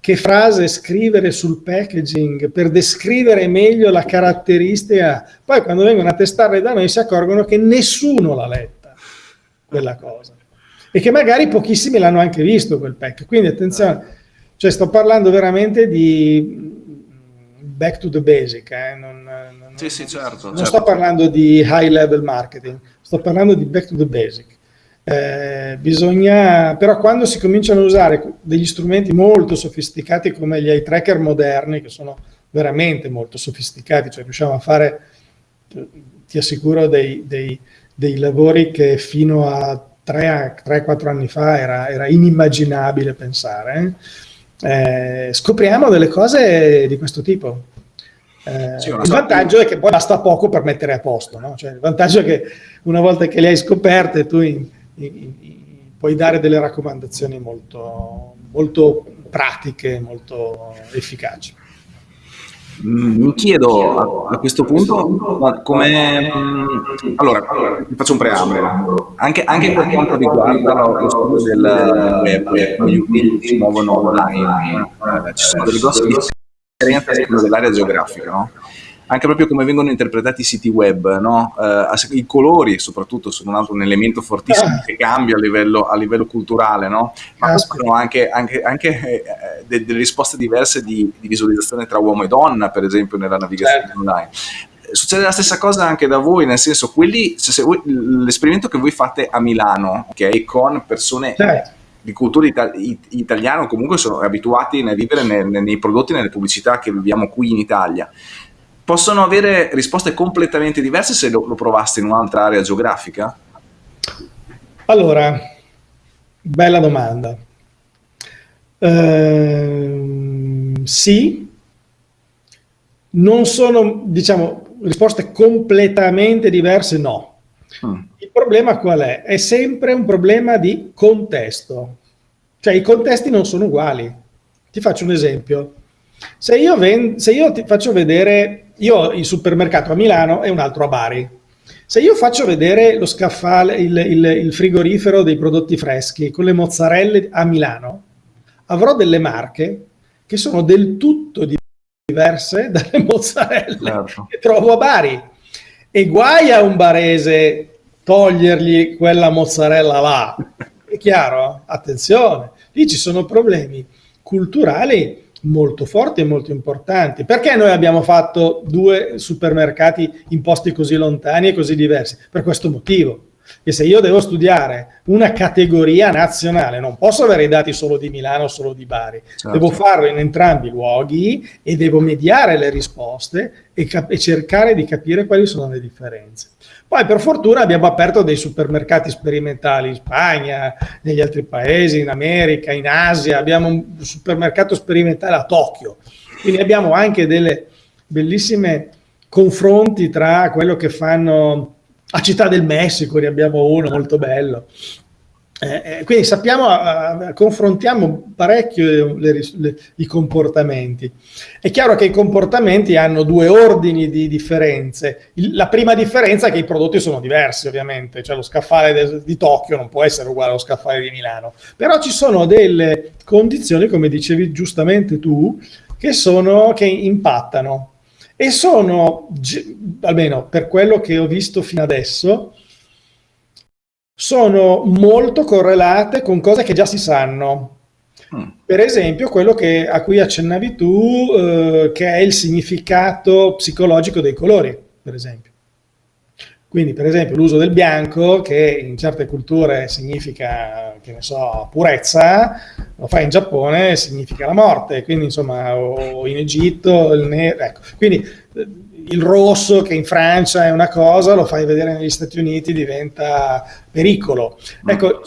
che frase scrivere sul packaging per descrivere meglio la caratteristica. Poi quando vengono a testarle da noi si accorgono che nessuno l'ha letta quella cosa. E che magari pochissimi l'hanno anche visto quel pack. Quindi attenzione cioè sto parlando veramente di back to the basic, eh? non, non, sì, sì, certo, non certo. sto parlando di high level marketing, sto parlando di back to the basic. Eh, bisogna, però quando si cominciano a usare degli strumenti molto sofisticati come gli eye tracker moderni, che sono veramente molto sofisticati, cioè riusciamo a fare, ti assicuro, dei, dei, dei lavori che fino a 3-4 anni fa era, era inimmaginabile pensare. Eh? Eh, scopriamo delle cose di questo tipo. Eh, sì, il vantaggio è che poi basta poco per mettere a posto, no? cioè, il vantaggio è che una volta che le hai scoperte tu in, in, in, puoi dare delle raccomandazioni molto, molto pratiche, molto efficaci. Mm, mi chiedo a, questo punto come... Mm, allora, faccio un preambolo. Anche, anche per quanto riguarda lo studio del web, gli utenti si muovono online, eh, ci sono delle grosse differenze dell'area geografica, no? Anche proprio come vengono interpretati i siti web, no? uh, i colori soprattutto sono un altro un elemento fortissimo ah. che cambia a livello, a livello culturale, no? ma sono anche, anche, anche eh, de, delle risposte diverse di, di, visualizzazione tra uomo e donna, per esempio nella navigazione certo. online. Succede la stessa cosa anche da voi, nel senso, l'esperimento che voi fate a Milano, ok, con persone certo di cultura ita italiana comunque sono abituati a vivere nei, nei prodotti, nelle pubblicità che viviamo qui in Italia possono avere risposte completamente diverse se lo, lo provaste in un'altra area geografica? Allora, bella domanda. Uh, sì, non sono, diciamo, risposte completamente diverse, no. Mm. Il problema qual è? È sempre un problema di contesto. Cioè i contesti non sono uguali. Ti faccio un esempio. Se io, se io ti faccio vedere io ho il supermercato a Milano e un altro a Bari. Se io faccio vedere lo scaffale, il, il, il frigorifero dei prodotti freschi con le mozzarelle a Milano, avrò delle marche che sono del tutto diverse dalle mozzarelle certo. che trovo a Bari. E guai a un barese togliergli quella mozzarella là. È chiaro? Attenzione, lì ci sono problemi culturali molto forti e molto importanti. Perché noi abbiamo fatto due supermercati in posti così lontani e così diversi? Per questo motivo. Che se io devo studiare una categoria nazionale, non posso avere i dati solo di Milano o solo di Bari, certo. devo farlo in entrambi i luoghi e devo mediare le risposte e, e cercare di capire quali sono le differenze. Poi per fortuna abbiamo aperto dei supermercati sperimentali in Spagna, negli altri paesi, in America, in Asia, abbiamo un supermercato sperimentale a Tokyo, quindi abbiamo anche delle bellissime confronti tra quello che fanno a Città del Messico, ne abbiamo uno molto bello, eh, eh, quindi sappiamo, eh, confrontiamo parecchio le, le, i comportamenti. È chiaro che i comportamenti hanno due ordini di differenze. Il, la prima differenza è che i prodotti sono diversi, ovviamente, cioè lo scaffale de, di Tokyo non può essere uguale allo scaffale di Milano, però ci sono delle condizioni, come dicevi giustamente tu, che, sono, che impattano e sono, almeno per quello che ho visto fino adesso, sono molto correlate con cose che già si sanno. Mm. Per esempio, quello che, a cui accennavi tu, eh, che è il significato psicologico dei colori, per esempio. Quindi, per esempio, l'uso del bianco, che in certe culture significa, che ne so, purezza, lo fa in Giappone significa la morte, quindi insomma, o in Egitto, il nero, ecco. Quindi il rosso che in Francia è una cosa, lo fai vedere negli Stati Uniti diventa pericolo. Mm. Ecco,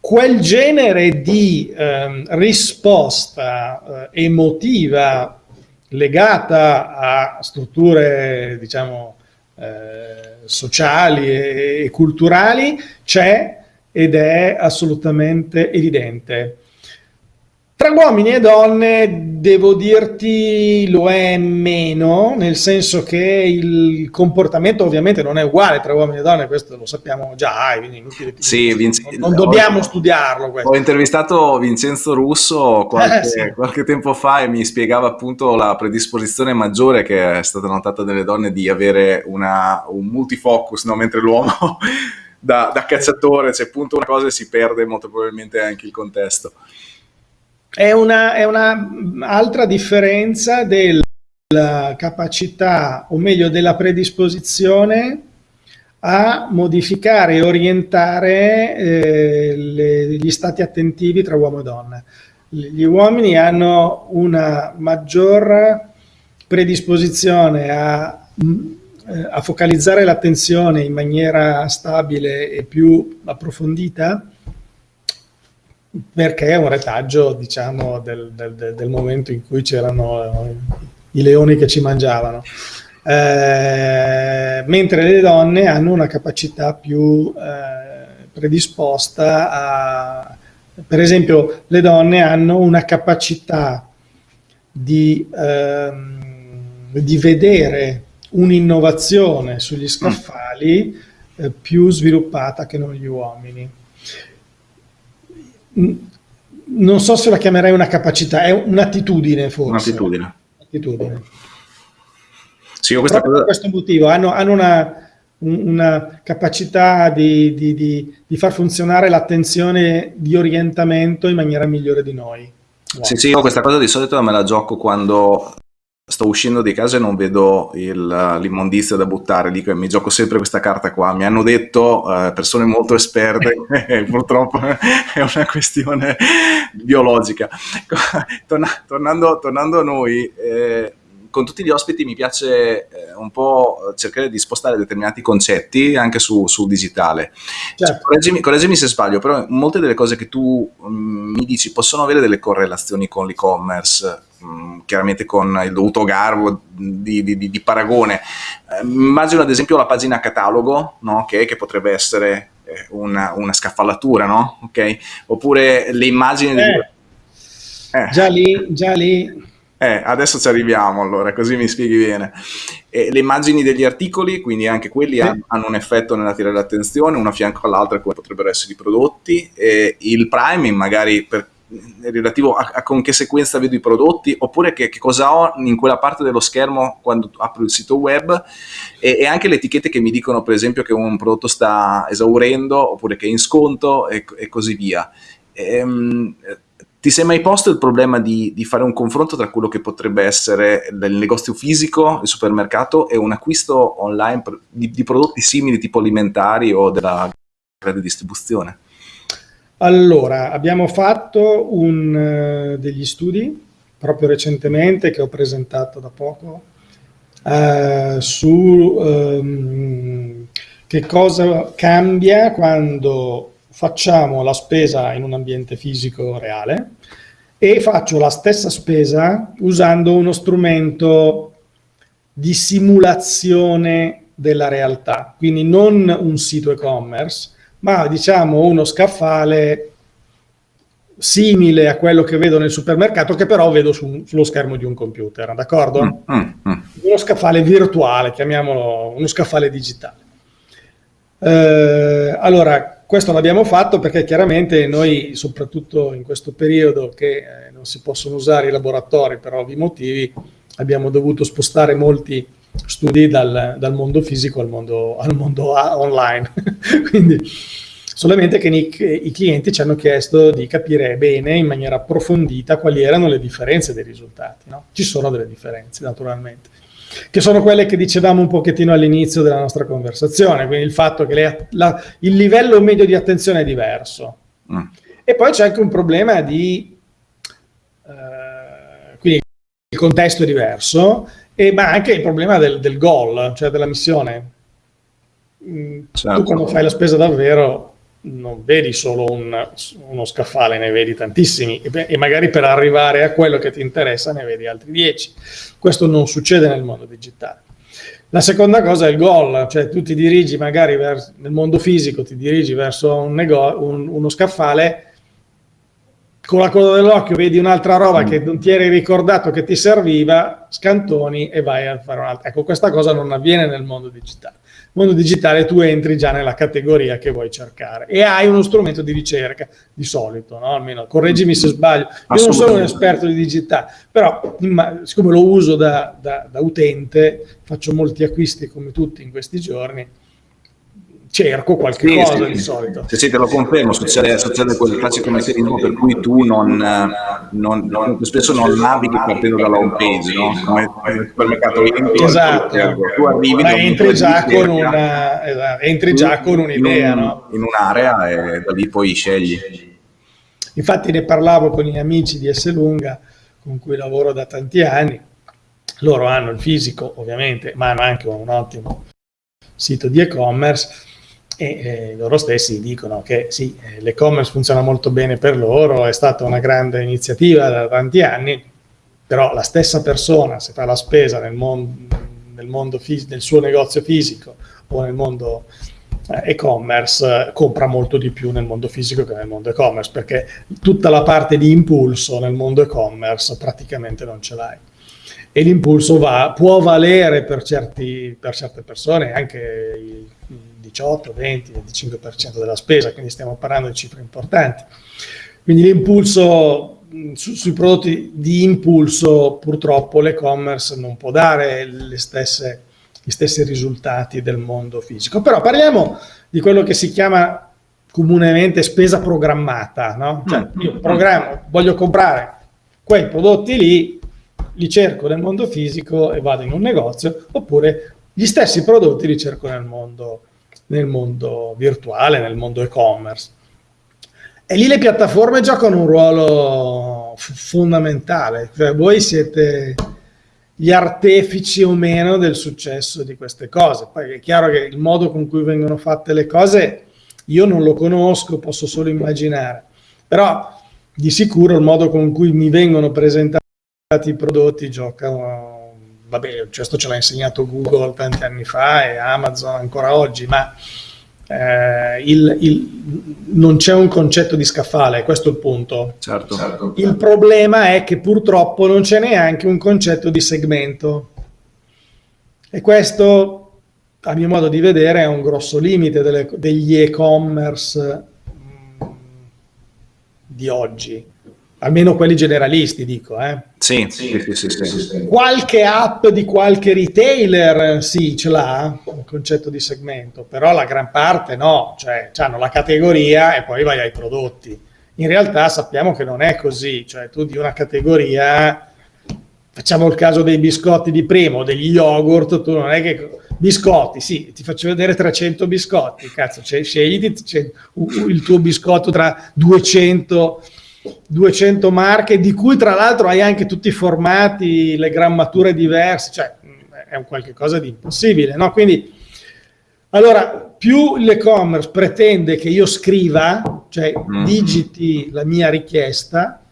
quel genere di eh, risposta eh, emotiva legata a strutture, diciamo, eh, sociali e, e culturali c'è ed è assolutamente evidente. Tra uomini e donne devo dirti lo è meno, nel senso che il comportamento ovviamente non è uguale tra uomini e donne, questo lo sappiamo già, quindi inutile sì, Vince... non, non dobbiamo ho, studiarlo. Questo. Ho intervistato Vincenzo Russo qualche, eh, sì. qualche, tempo fa e mi spiegava appunto la predisposizione maggiore che è stata notata nelle donne di avere una, un multifocus, no? mentre l'uomo... Da, da cacciatore, c'è appunto una cosa e si perde molto probabilmente anche il contesto. È una, è una altra differenza della capacità, o meglio della predisposizione a modificare e orientare eh, le, gli stati attentivi tra uomo e donna. Gli uomini hanno una maggior predisposizione a, a focalizzare l'attenzione in maniera stabile e più approfondita perché è un retaggio, diciamo, del, del, del momento in cui c'erano i leoni che ci mangiavano. Eh, mentre le donne hanno una capacità più eh, predisposta a... Per esempio, le donne hanno una capacità di, ehm, di vedere un'innovazione sugli scaffali eh, più sviluppata che non gli uomini non so se la chiamerei una capacità, è un'attitudine forse. Un'attitudine. Un'attitudine. Sì, questa cosa... per questo motivo hanno, hanno una, una, capacità di, di, di, di, far funzionare l'attenzione di orientamento in maniera migliore di noi. Wow. Sì, sì, io questa cosa di solito me la gioco quando sto uscendo di casa e non vedo l'immondizia da buttare, dico mi gioco sempre questa carta qua, mi hanno detto uh, persone molto esperte, purtroppo è una questione biologica. Torna, tornando, tornando, a noi, eh, con tutti gli ospiti mi piace eh, un po' cercare di spostare determinati concetti anche su, sul digitale. Certo. Cioè, correggimi, se sbaglio, però molte delle cose che tu um, mi dici possono avere delle correlazioni con l'e-commerce, um, chiaramente con il dovuto garbo di, di, di, paragone. Eh, immagino ad esempio la pagina catalogo, no? okay, che potrebbe essere eh, una, una, scaffalatura, no? okay? oppure le immagini... Eh. Di... Già lì, già lì eh, adesso ci arriviamo allora, così mi spieghi bene. Eh, le immagini degli articoli, quindi anche quelli sì. hanno, hanno, un effetto nell'attirare l'attenzione, una fianco all'altra come potrebbero essere i prodotti. Eh, il priming magari per, relativo a, a, con che sequenza vedo i prodotti, oppure che, che, cosa ho in quella parte dello schermo quando apro il sito web e, e, anche le etichette che mi dicono per esempio che un prodotto sta esaurendo oppure che è in sconto e, e così via. Ehm, Ti sei mai posto il problema di, di, fare un confronto tra quello che potrebbe essere il negozio fisico, il supermercato e un acquisto online di, di prodotti simili tipo alimentari o della grande distribuzione? Allora, abbiamo fatto un, uh, degli studi proprio recentemente che ho presentato da poco uh, su um, che cosa cambia quando facciamo la spesa in un ambiente fisico reale e faccio la stessa spesa usando uno strumento di simulazione della realtà, quindi non un sito e-commerce, ma diciamo uno scaffale simile a quello che vedo nel supermercato, che però vedo su, sullo schermo di un computer, d'accordo? Mm, mm, mm. Uno scaffale virtuale, chiamiamolo uno scaffale digitale. Eh, allora, questo l'abbiamo fatto perché chiaramente noi, soprattutto in questo periodo che eh, non si possono usare i laboratori per ovvi motivi, abbiamo dovuto spostare molti studi dal, dal mondo fisico al mondo, al mondo online. Quindi solamente che i, i, clienti ci hanno chiesto di capire bene, in maniera approfondita, quali erano le differenze dei risultati. No? Ci sono delle differenze, naturalmente, che sono quelle che dicevamo un pochettino all'inizio della nostra conversazione, quindi il fatto che le, la, il livello medio di attenzione è diverso. Mm. E poi c'è anche un problema di... Eh, quindi il contesto è diverso, e, ma anche il problema del, del goal, cioè della missione. Mm, certo. Tu quando fai la spesa davvero non vedi solo un, uno scaffale, ne vedi tantissimi e, e, magari per arrivare a quello che ti interessa ne vedi altri dieci. Questo non succede nel mondo digitale. La seconda cosa è il goal, cioè tu ti dirigi magari verso, nel mondo fisico, ti dirigi verso un un, uno scaffale, con la coda dell'occhio vedi un'altra roba mm. che non ti eri ricordato che ti serviva, scantoni e vai a fare un'altra. Ecco, questa cosa non avviene nel mondo digitale mondo digitale tu entri già nella categoria che vuoi cercare e hai uno strumento di ricerca di solito, no? almeno correggimi se sbaglio. Io non sono un esperto di digitale, però siccome lo uso da, da, da utente, faccio molti acquisti come tutti in questi giorni, cerco qualche sì, cosa sì, di solito. Sì, sì, te lo confermo, succede, succede quel classico meccanismo per cui tu non, non, non, spesso non navighi partendo dalla home page, no? come nel supermercato entri, esatto. tu arrivi Ma entri già, con una, esatto, entri già con un'idea, in, un, no? in un'area e da lì poi scegli. Infatti ne parlavo con gli amici di Esselunga, con cui lavoro da tanti anni, loro hanno il fisico ovviamente, ma hanno anche un ottimo sito di e-commerce e eh, loro stessi dicono che sì, eh, l'e-commerce funziona molto bene per loro, è stata una grande iniziativa da tanti anni, però la stessa persona se fa la spesa nel, mon nel, mondo nel suo negozio fisico o nel mondo eh, e-commerce compra molto di più nel mondo fisico che nel mondo e-commerce perché tutta la parte di impulso nel mondo e-commerce praticamente non ce l'hai. E l'impulso può valere per, certi, per certe persone anche 18, 20, 25% della spesa, quindi stiamo parlando di cifre importanti. Quindi l'impulso su, sui prodotti di impulso purtroppo l'e-commerce non può dare stesse, gli stessi risultati del mondo fisico. Però parliamo di quello che si chiama comunemente spesa programmata, no? Cioè mm. io programmo, voglio comprare quei prodotti lì, li cerco nel mondo fisico e vado in un negozio, oppure gli stessi prodotti li cerco nel mondo nel mondo virtuale, nel mondo e-commerce. E lì le piattaforme giocano un ruolo fondamentale, cioè voi siete gli artefici o meno del successo di queste cose. Poi è chiaro che il modo con cui vengono fatte le cose io non lo conosco, posso solo immaginare, però di sicuro il modo con cui mi vengono presentati i prodotti gioca vabbè, questo ce l'ha insegnato Google tanti anni fa e Amazon ancora oggi, ma eh, il, il, non c'è un concetto di scaffale, questo è il punto. Certo. certo. Il problema è che purtroppo non c'è neanche un concetto di segmento. E questo, a mio modo di vedere, è un grosso limite delle, degli e-commerce mm, di oggi almeno quelli generalisti dico. Eh. Sì, sì, sì, sì, Qualche app di qualche retailer sì, ce l'ha, il concetto di segmento, però la gran parte no, cioè hanno la categoria e poi vai ai prodotti. In realtà sappiamo che non è così, cioè tu di una categoria, facciamo il caso dei biscotti di primo, degli yogurt, tu non è che biscotti, sì, ti faccio vedere 300 biscotti, cazzo, scegli il tuo biscotto tra 200 200 marche, di cui tra l'altro hai anche tutti i formati, le grammature diverse, cioè è un qualche cosa di impossibile, no? Quindi, allora, più l'e-commerce pretende che io scriva, cioè mm. digiti la mia richiesta,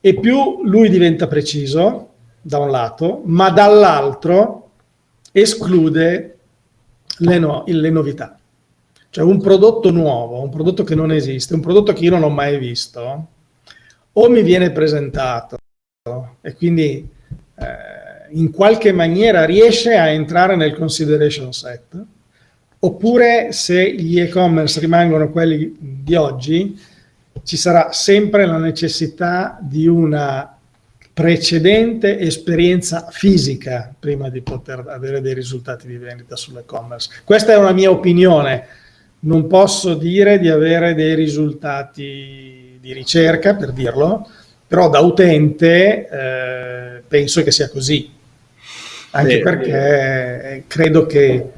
e più lui diventa preciso, da un lato, ma dall'altro esclude le, no, le novità. Cioè un prodotto nuovo, un prodotto che non esiste, un prodotto che io non ho mai visto, o mi viene presentato e quindi eh, in qualche maniera riesce a entrare nel consideration set, oppure se gli e-commerce rimangono quelli di oggi, ci sarà sempre la necessità di una precedente esperienza fisica prima di poter avere dei risultati di vendita sull'e-commerce. Questa è una mia opinione, non posso dire di avere dei risultati di ricerca, per dirlo, però da utente eh, penso che sia così, anche Beh, perché credo che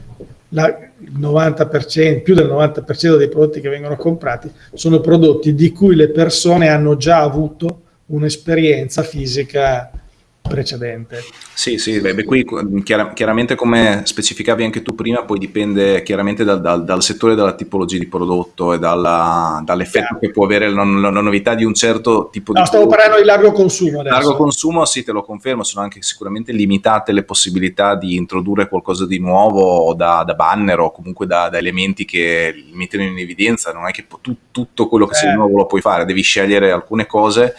la, il 90%, più del 90% dei prodotti che vengono comprati sono prodotti di cui le persone hanno già avuto un'esperienza fisica precedente. Sì, sì, beh, qui chiar chiaramente come specificavi anche tu prima, poi dipende chiaramente dal, dal, dal settore, dalla tipologia di prodotto e dall'effetto che può avere la, la, la, novità di un certo tipo no, di... stavo parlando di largo consumo adesso. Largo consumo, sì, te lo confermo, sono anche sicuramente limitate le possibilità di introdurre qualcosa di nuovo da, da banner o comunque da, da, elementi che mettono in evidenza, non è che tu, tutto quello che eh. sei nuovo lo puoi fare, devi scegliere alcune cose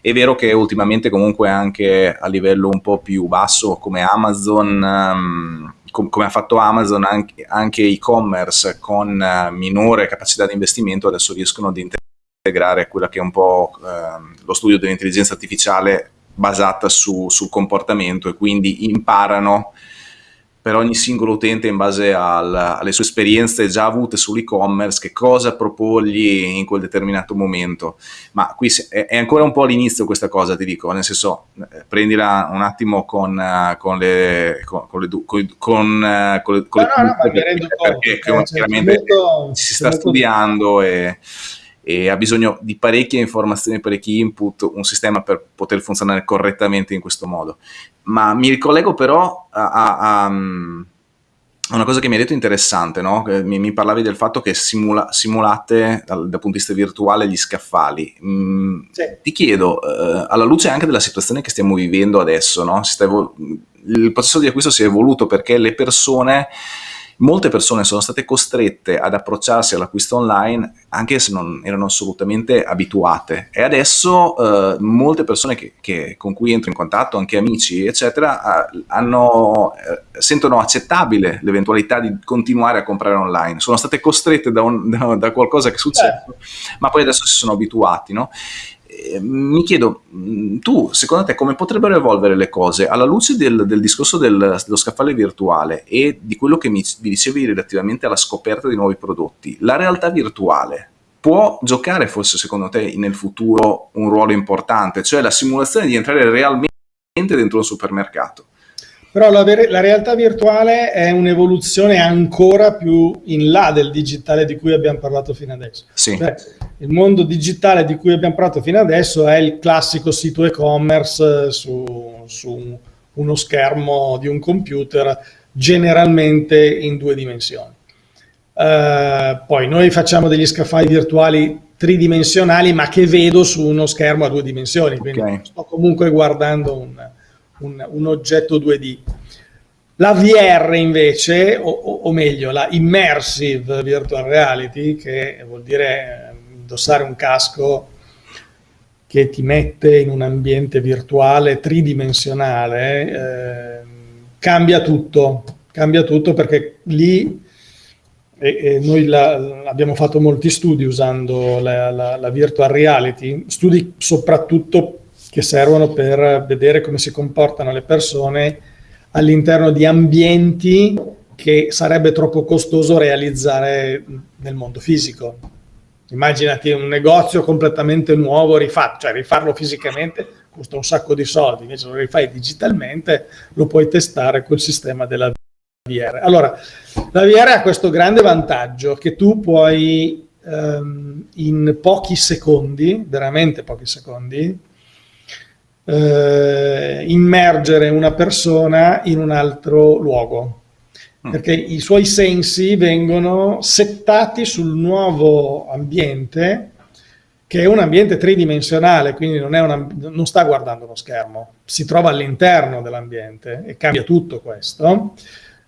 è vero che ultimamente comunque anche a livello un po' più basso come Amazon, um, com come ha fatto Amazon, anche, e-commerce con uh, minore capacità di investimento adesso riescono ad integrare quella che è un po' uh, lo studio dell'intelligenza artificiale basata su, sul comportamento e quindi imparano per ogni singolo utente in base al, alle sue esperienze già avute sull'e-commerce, che cosa proporgli in quel determinato momento. Ma qui è, ancora un po' all'inizio questa cosa, ti dico, nel senso, eh, prendila un attimo con, uh, con le... Con, con le, con, con, uh, con le, no, no, no, perché, perché, perché chiaramente molto, si sta studiando e e ha bisogno di parecchie informazioni, parecchi input, un sistema per poter funzionare correttamente in questo modo. Ma mi ricollego però a, a, a una cosa che mi hai detto interessante, no? mi, mi, parlavi del fatto che simula, simulate dal, dal, punto di vista virtuale gli scaffali. Mm, sì. Ti chiedo, eh, alla luce anche della situazione che stiamo vivendo adesso, no? il processo di acquisto si è evoluto perché le persone molte persone sono state costrette ad approcciarsi all'acquisto online anche se non erano assolutamente abituate e adesso eh, molte persone che, che, con cui entro in contatto, anche amici eccetera, hanno, eh, sentono accettabile l'eventualità di continuare a comprare online, sono state costrette da, un, da, da qualcosa che succede, eh. ma poi adesso si sono abituati, no? Ehm, mi chiedo, mm, tu, secondo te, come potrebbero evolvere le cose alla luce del, del discorso del, dello scaffale virtuale e di quello che mi, mi dicevi relativamente alla scoperta di nuovi prodotti? La realtà virtuale può giocare forse, secondo te, nel futuro un ruolo importante, cioè la simulazione di entrare realmente dentro un supermercato? Però la, la, realtà virtuale è un'evoluzione ancora più in là del digitale di cui abbiamo parlato fino adesso. Sì. Cioè, il mondo digitale di cui abbiamo parlato fino adesso è il classico sito e-commerce su, su uno schermo di un computer, generalmente in due dimensioni. Uh, poi noi facciamo degli scaffali virtuali tridimensionali, ma che vedo su uno schermo a due dimensioni, quindi okay. sto comunque guardando un un, un oggetto 2D. La VR invece, o, o, meglio, la Immersive Virtual Reality, che vuol dire eh, indossare un casco che ti mette in un ambiente virtuale tridimensionale, eh, cambia tutto, cambia tutto perché lì e, e noi la, abbiamo fatto molti studi usando la, la, la virtual reality, studi soprattutto che servono per vedere come si comportano le persone all'interno di ambienti che sarebbe troppo costoso realizzare nel mondo fisico. Immaginati un negozio completamente nuovo, rifatto, cioè rifarlo fisicamente costa un sacco di soldi, invece lo rifai digitalmente, lo puoi testare col sistema della VR. Allora, la VR ha questo grande vantaggio che tu puoi ehm, in pochi secondi, veramente pochi secondi, eh, immergere una persona in un altro luogo Mm. perché i suoi sensi vengono settati sul nuovo ambiente che è un ambiente tridimensionale, quindi non, una, non sta guardando uno schermo, si trova all'interno dell'ambiente e cambia tutto questo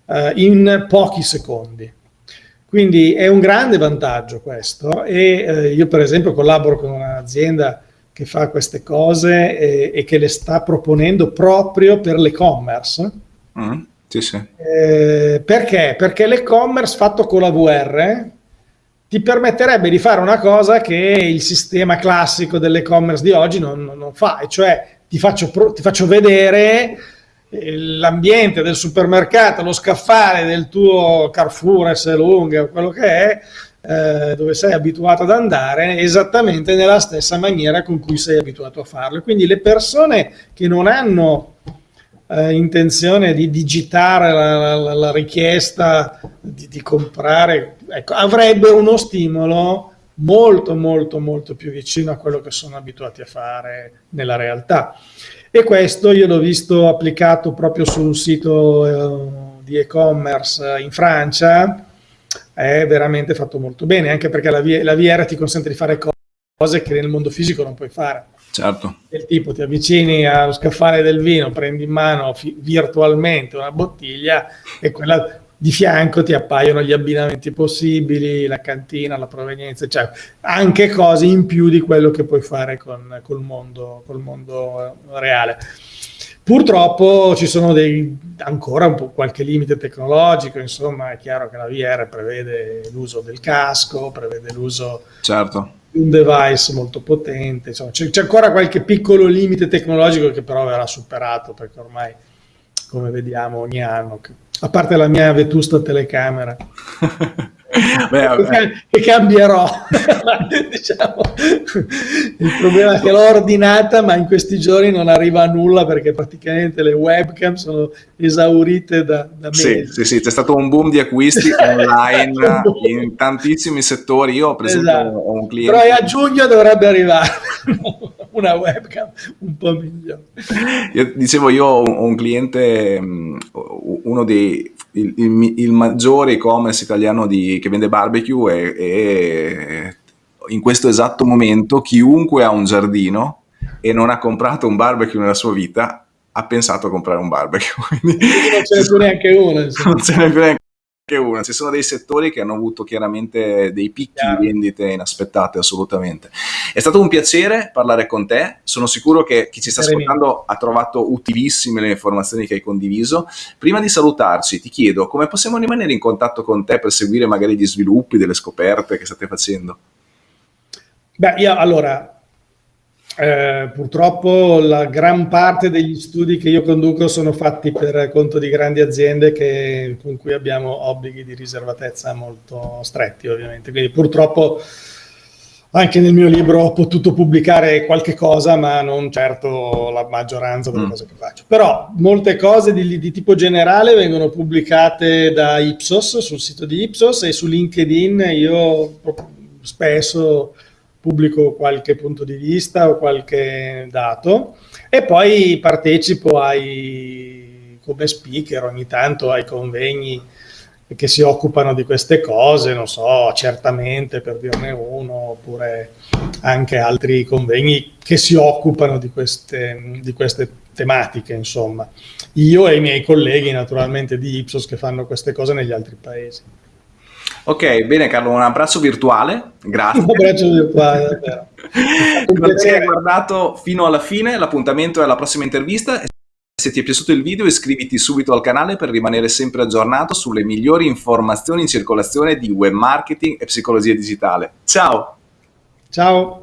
eh, in pochi secondi. Quindi è un grande vantaggio questo e eh, io per esempio collaboro con un'azienda che fa queste cose e, e, che le sta proponendo proprio per l'e-commerce. Mm sì, sì. Eh, perché? Perché l'e-commerce fatto con la VR ti permetterebbe di fare una cosa che il sistema classico dell'e-commerce di oggi non, non, fa, e cioè ti faccio, ti faccio vedere l'ambiente del supermercato, lo scaffale del tuo Carrefour, S lunga, quello che è, eh, dove sei abituato ad andare, esattamente nella stessa maniera con cui sei abituato a farlo. Quindi le persone che non hanno eh, intenzione di digitare la, la, la richiesta di, di comprare, ecco, avrebbero uno stimolo molto molto molto più vicino a quello che sono abituati a fare nella realtà e questo io l'ho visto applicato proprio su un sito eh, di e-commerce in Francia è veramente fatto molto bene anche perché la, la VR ti consente di fare cose che nel mondo fisico non puoi fare Certo. Del tipo ti avvicini allo scaffale del vino, prendi in mano virtualmente una bottiglia e quella di fianco ti appaiono gli abbinamenti possibili, la cantina, la provenienza, cioè anche cose in più di quello che puoi fare con, col, mondo, col mondo reale. Purtroppo ci sono dei, ancora un po' qualche limite tecnologico, insomma è chiaro che la VR prevede l'uso del casco, prevede l'uso certo un device molto potente, c'è ancora qualche piccolo limite tecnologico che però verrà superato perché ormai, come vediamo, ogni anno, a parte la mia vetusta telecamera. Beh, che cambierò? Diciamo, il problema è che l'ho ordinata ma in questi giorni non arriva a nulla perché praticamente le webcam sono esaurite da, da sì, sì, sì, c'è stato un boom di acquisti online in tantissimi settori. Io per esempio esatto. ho un cliente però a giugno dovrebbe arrivare una webcam un po' migliore io, dicevo io ho un cliente uno dei il, il, il maggiore e-commerce italiano di, che vende barbecue e, in questo esatto momento chiunque ha un giardino e non ha comprato un barbecue nella sua vita ha pensato a comprare un barbecue. Quindi, non ce n'è più neanche uno. Non ce n'è più neanche che una. Ci sono dei settori che hanno avuto chiaramente dei picchi Chiaro. di vendite inaspettate, assolutamente. È stato un piacere parlare con te. Sono sicuro che chi ci sta ascoltando ha trovato utilissime le informazioni che hai condiviso. Prima di salutarci, ti chiedo come possiamo rimanere in contatto con te per seguire magari gli sviluppi, delle scoperte che state facendo. Beh, io allora eh, purtroppo la gran parte degli studi che io conduco sono fatti per conto di grandi aziende che, con cui abbiamo obblighi di riservatezza molto stretti ovviamente, quindi purtroppo anche nel mio libro ho potuto pubblicare qualche cosa ma non certo la maggioranza delle mm. cose che faccio, però molte cose di, di tipo generale vengono pubblicate da Ipsos sul sito di Ipsos e su LinkedIn io spesso pubblico qualche punto di vista o qualche dato e poi partecipo ai, come speaker ogni tanto ai convegni che si occupano di queste cose, non so, certamente per dirne uno, oppure anche altri convegni che si occupano di queste, di queste tematiche, insomma. Io e i miei colleghi naturalmente di Ipsos che fanno queste cose negli altri paesi. Ok, bene Carlo, un abbraccio virtuale, grazie. Un abbraccio virtuale, davvero. grazie che hai guardato fino alla fine, l'appuntamento è alla prossima intervista. Se ti è piaciuto il video iscriviti subito al canale per rimanere sempre aggiornato sulle migliori informazioni in circolazione di web marketing e psicologia digitale. Ciao! Ciao!